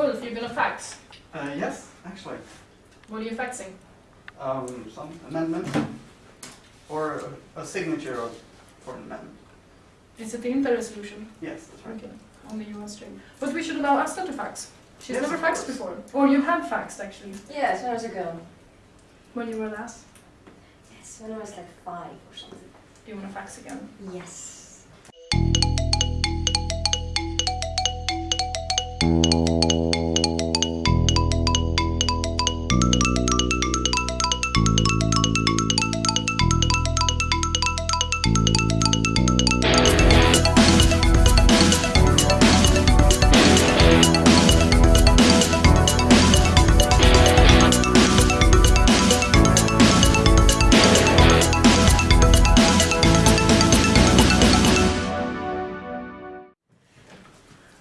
Ulf, you're gonna fax. Uh, yes, actually. What are you faxing? Um, some amendment or a, a signature of, for an amendment. Is it the Inter resolution? Yes, that's right. Okay, on the US stream. But we should allow Asta to fax. She's Yes, never faxed before. Or you have faxed actually, Yes, when I was ago. when you were last. Yes, when I was like five or something. Do you wanna fax again? Yes.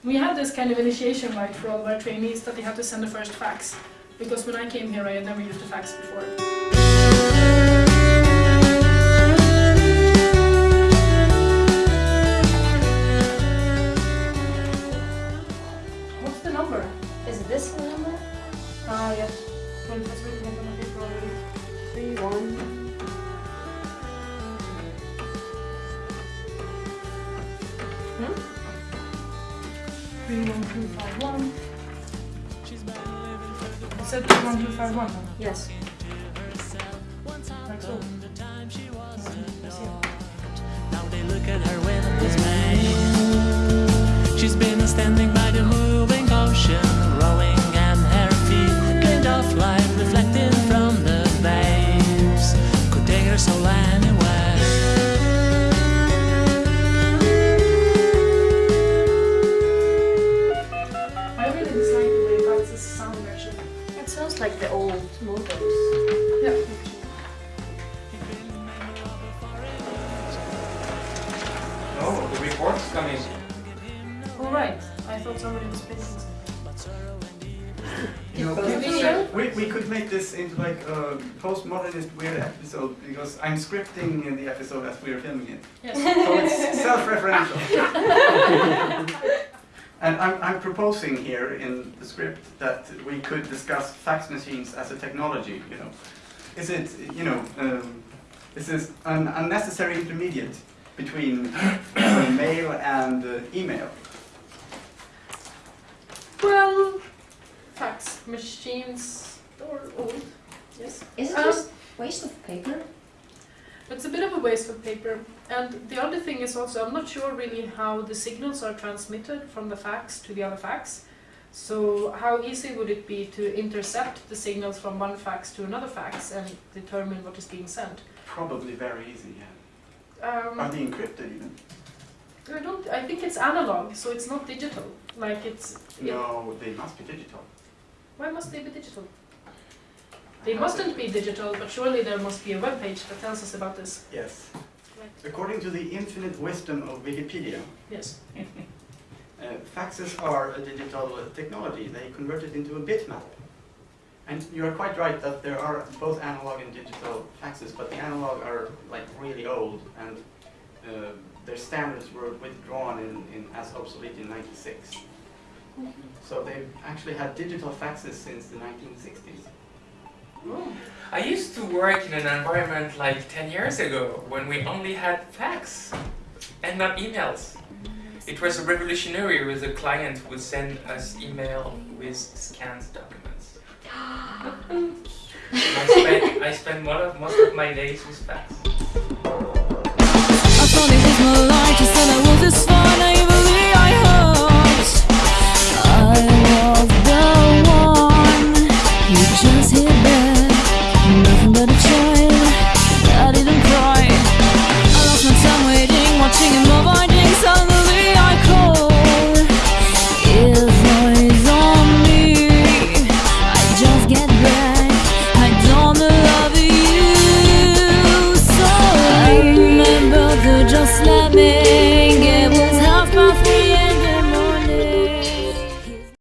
We have this kind of initiation right for all of our trainees that they have to send the first fax. Because when I came here I had never used a fax before. What's the number? Is this the number? Ah yes. Well, was written on the paper already. Three one. Three one two five one. It said three one two five one. Yes. Like so. I see. Now they look at her with It like the old modems. Yeah. Oh, the report's coming. All right. I thought somebody was speaking. You know, Because we- we, we could make this into like a postmodernist weird episode because I'm scripting the episode as we're filming it. Yes. So it's self-referential. and I'm, I'm proposing here in the script that we could discuss fax machines as a technology, you know. Is it, you know, um, is this an unnecessary intermediate between uh, mail and uh, email? Well, fax machines are old. Yes. Is it Um, just waste of paper? It's a bit of a waste of paper. And the other thing is also, I'm not sure really how the signals are transmitted from the fax to the other fax. So how easy would it be to intercept the signals from one fax to another fax and determine what is being sent? Probably very easy, yeah. Um, Are they encrypted even? I don't. I think it's analog, so it's not digital. Like it's. it- No, they must be digital. why must they be digital? They mustn't be digital, but surely there must be a web page that tells us about this. Yes. According to the infinite wisdom of Wikipedia, Yes. uh, faxes are a digital technology. They convert it into a bitmap. And you are quite right that there are both analog and digital faxes, but the analog are like really old and uh, their standards were withdrawn in, in, as obsolete in 96. So they've actually had digital faxes since the 1960s. I used to work in an environment like 10 years ago when we only had fax and not emails. It was a revolutionary with a client would send us email with scanned documents. I spent, I spent most of my days with fax.